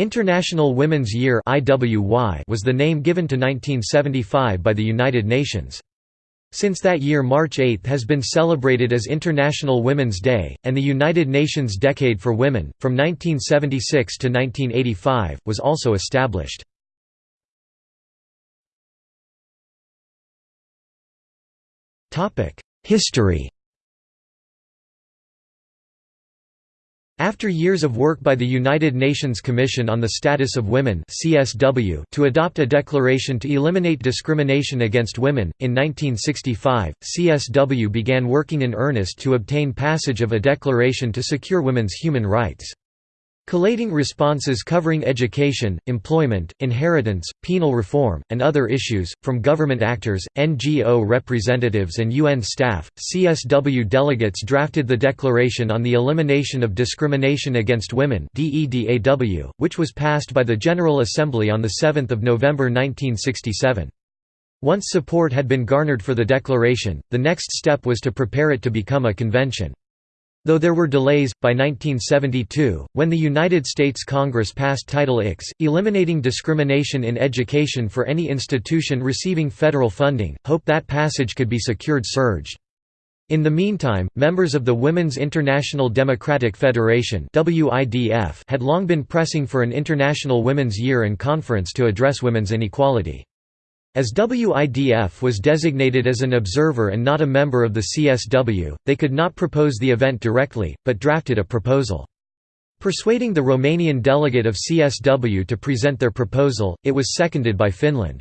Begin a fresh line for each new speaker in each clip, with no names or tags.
International Women's Year was the name given to 1975 by the United Nations. Since that year March 8 has been celebrated as International Women's Day, and the United Nations Decade for Women, from 1976 to 1985, was also established. History After years of work by the United Nations Commission on the Status of Women (CSW) to adopt a declaration to eliminate discrimination against women, in 1965, CSW began working in earnest to obtain passage of a declaration to secure women's human rights. Collating responses covering education, employment, inheritance, penal reform, and other issues, from government actors, NGO representatives and UN staff, CSW delegates drafted the Declaration on the Elimination of Discrimination Against Women which was passed by the General Assembly on 7 November 1967. Once support had been garnered for the declaration, the next step was to prepare it to become a convention. Though there were delays, by 1972, when the United States Congress passed Title IX, eliminating discrimination in education for any institution receiving federal funding, hope that passage could be secured surged. In the meantime, members of the Women's International Democratic Federation had long been pressing for an International Women's Year and Conference to address women's inequality. As WIDF was designated as an observer and not a member of the CSW, they could not propose the event directly, but drafted a proposal. Persuading the Romanian delegate of CSW to present their proposal, it was seconded by Finland.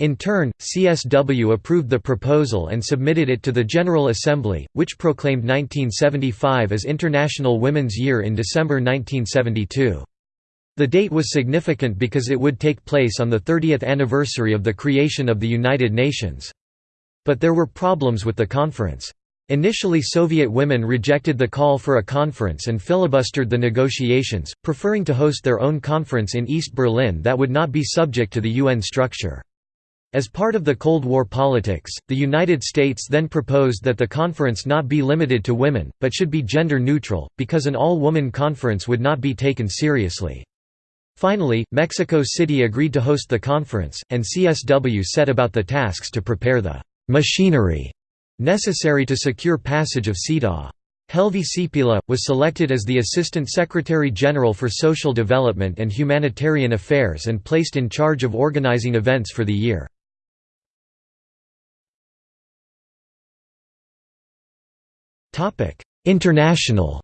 In turn, CSW approved the proposal and submitted it to the General Assembly, which proclaimed 1975 as International Women's Year in December 1972. The date was significant because it would take place on the 30th anniversary of the creation of the United Nations. But there were problems with the conference. Initially Soviet women rejected the call for a conference and filibustered the negotiations, preferring to host their own conference in East Berlin that would not be subject to the UN structure. As part of the Cold War politics, the United States then proposed that the conference not be limited to women, but should be gender neutral, because an all-woman conference would not be taken seriously. Finally, Mexico City agreed to host the conference, and CSW set about the tasks to prepare the «machinery» necessary to secure passage of CEDAW. Helvi Sipila, was selected as the Assistant Secretary-General for Social Development and Humanitarian Affairs and placed in charge of organizing events for the year. International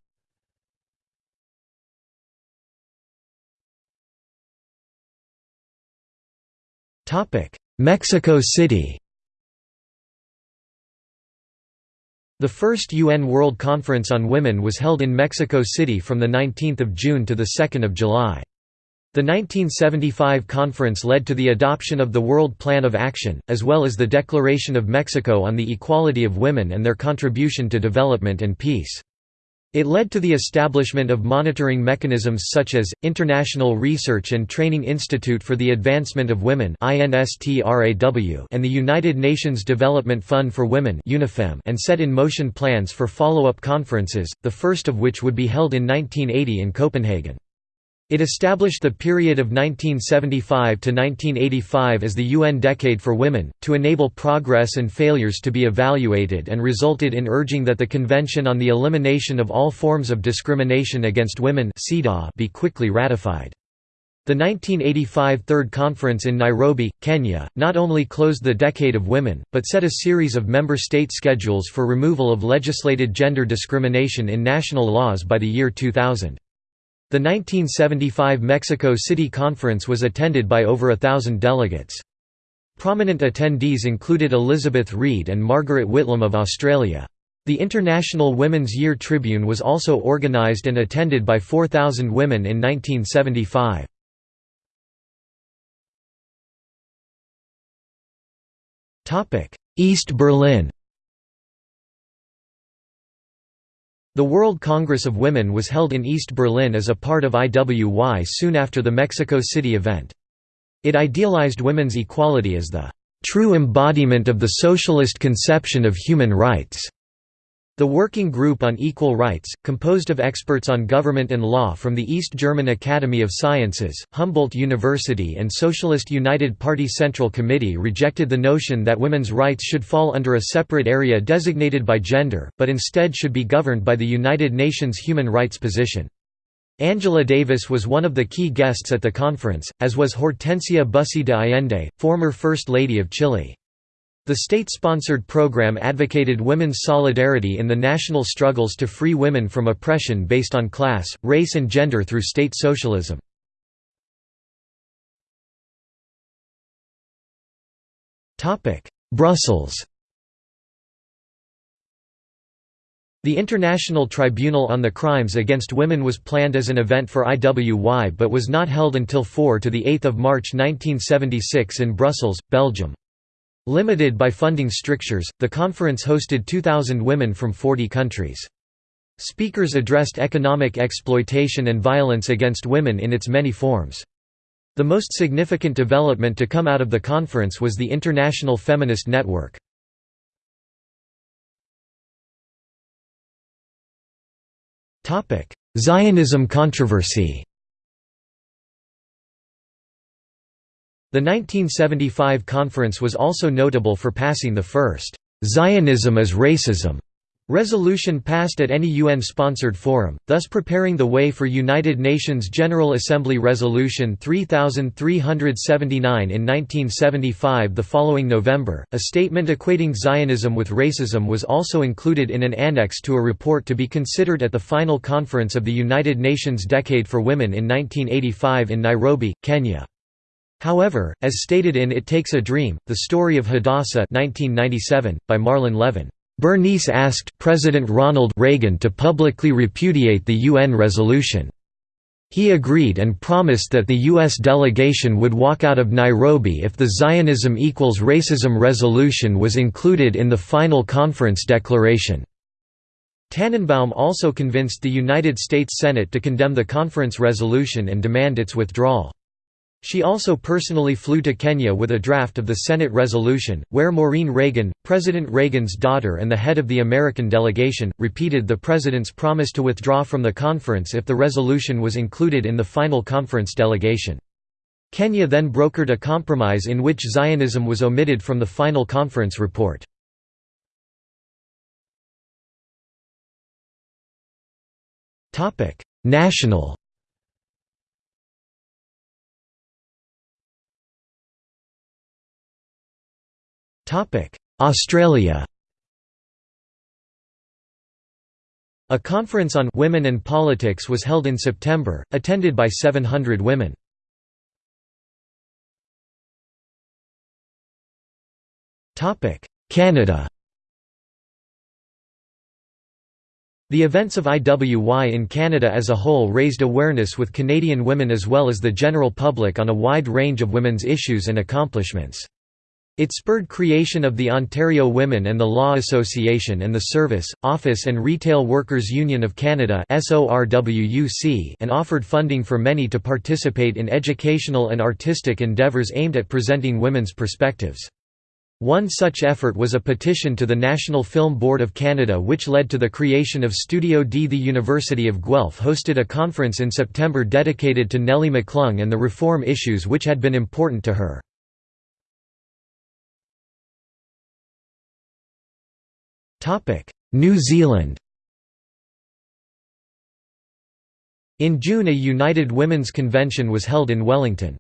Mexico City The first UN World Conference on Women was held in Mexico City from 19 June to 2 July. The 1975 conference led to the adoption of the World Plan of Action, as well as the Declaration of Mexico on the Equality of Women and their contribution to development and peace. It led to the establishment of monitoring mechanisms such as, International Research and Training Institute for the Advancement of Women and the United Nations Development Fund for Women and set in motion plans for follow-up conferences, the first of which would be held in 1980 in Copenhagen. It established the period of 1975 to 1985 as the UN Decade for Women, to enable progress and failures to be evaluated and resulted in urging that the Convention on the Elimination of All Forms of Discrimination Against Women be quickly ratified. The 1985 Third Conference in Nairobi, Kenya, not only closed the Decade of Women, but set a series of member state schedules for removal of legislated gender discrimination in national laws by the year 2000. The 1975 Mexico City Conference was attended by over a thousand delegates. Prominent attendees included Elizabeth Reid and Margaret Whitlam of Australia. The International Women's Year Tribune was also organised and attended by 4,000 women in 1975. East Berlin The World Congress of Women was held in East Berlin as a part of IWY soon after the Mexico City event. It idealized women's equality as the true embodiment of the socialist conception of human rights. The Working Group on Equal Rights, composed of experts on government and law from the East German Academy of Sciences, Humboldt University and Socialist United Party Central Committee rejected the notion that women's rights should fall under a separate area designated by gender, but instead should be governed by the United Nations human rights position. Angela Davis was one of the key guests at the conference, as was Hortensia Bussy de Allende, former First Lady of Chile. The state-sponsored program advocated women's solidarity in the national struggles to free women from oppression based on class, race and gender through state socialism. Brussels The International Tribunal on the Crimes Against Women was planned as an event for IWY but was not held until 4 to 8 March 1976 in Brussels, Belgium. Limited by funding strictures, the conference hosted 2,000 women from 40 countries. Speakers addressed economic exploitation and violence against women in its many forms. The most significant development to come out of the conference was the International Feminist Network. Zionism controversy The 1975 conference was also notable for passing the first, "'Zionism is Racism' resolution passed at any UN-sponsored forum, thus preparing the way for United Nations General Assembly Resolution 3379 in 1975 The following November, a statement equating Zionism with racism was also included in an annex to a report to be considered at the final conference of the United Nations Decade for Women in 1985 in Nairobi, Kenya. However, as stated in It Takes a Dream, The Story of Hadassah 1997, by Marlin Levin, Bernice asked President Ronald Reagan to publicly repudiate the UN resolution. He agreed and promised that the U.S. delegation would walk out of Nairobi if the Zionism equals racism resolution was included in the final conference declaration. Tannenbaum also convinced the United States Senate to condemn the conference resolution and demand its withdrawal. She also personally flew to Kenya with a draft of the Senate resolution, where Maureen Reagan, President Reagan's daughter and the head of the American delegation, repeated the president's promise to withdraw from the conference if the resolution was included in the final conference delegation. Kenya then brokered a compromise in which Zionism was omitted from the final conference report. National Australia A conference on women and politics was held in September, attended by 700 women. Canada The events of IWY in Canada as a whole raised awareness with Canadian women as well as the general public on a wide range of women's issues and accomplishments. It spurred creation of the Ontario Women and the Law Association and the Service, Office and Retail Workers Union of Canada and offered funding for many to participate in educational and artistic endeavours aimed at presenting women's perspectives. One such effort was a petition to the National Film Board of Canada which led to the creation of Studio D. The University of Guelph hosted a conference in September dedicated to Nellie McClung and the reform issues which had been important to her. In June a United Women's Convention was held in Wellington.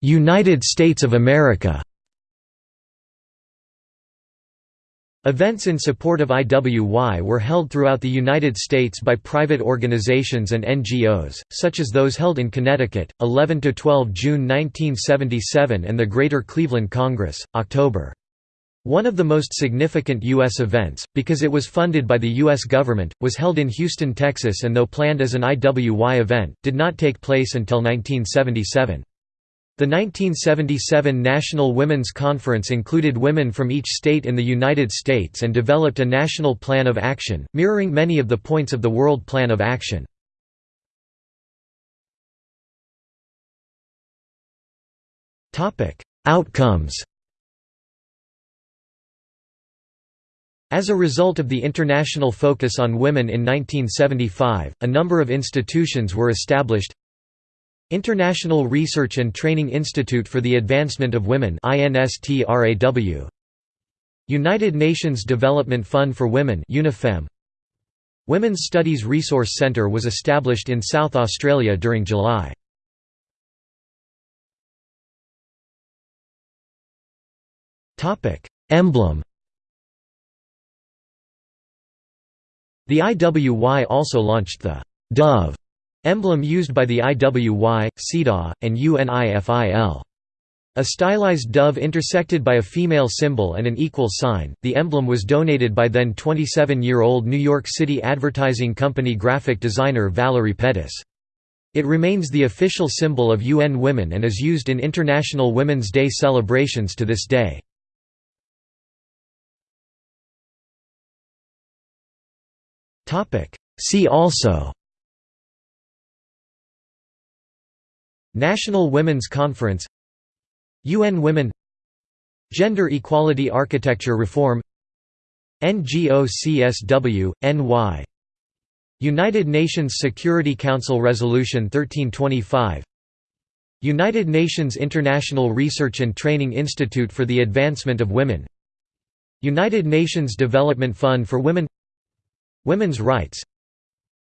United States of America Events in support of IWY were held throughout the United States by private organizations and NGOs, such as those held in Connecticut, 11–12 June 1977 and the Greater Cleveland Congress, October. One of the most significant U.S. events, because it was funded by the U.S. government, was held in Houston, Texas and though planned as an IWY event, did not take place until 1977. The 1977 National Women's Conference included women from each state in the United States and developed a national plan of action, mirroring many of the points of the World Plan of Action. Outcomes As a result of the international focus on women in 1975, a number of institutions were established International Research and Training Institute for the Advancement of Women United Nations Development Fund for Women Women's Studies Resource Centre was established in South Australia during July. Emblem. The IWY also launched the «dove» emblem used by the IWY, CEDAW, and UNIFEM. A stylized dove intersected by a female symbol and an equal sign, the emblem was donated by then 27-year-old New York City advertising company graphic designer Valerie Pettis. It remains the official symbol of UN Women and is used in International Women's Day celebrations to this day. See also National Women's Conference UN Women Gender Equality Architecture Reform NGO CSW, NY United Nations Security Council Resolution 1325 United Nations International Research and Training Institute for the Advancement of Women United Nations Development Fund for Women Women's Rights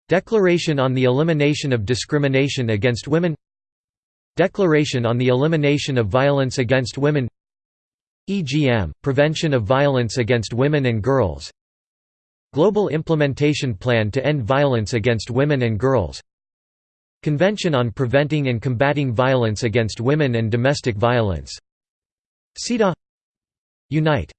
Declaration on the Elimination of Discrimination Against Women Declaration on the Elimination of Violence Against Women EGM – Prevention of Violence Against Women and Girls Global Implementation Plan to End Violence Against Women and Girls Convention on Preventing and Combating Violence Against Women and Domestic Violence CEDAW Unite